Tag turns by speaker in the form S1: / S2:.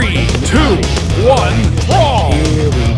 S1: Three, two, one, brawl!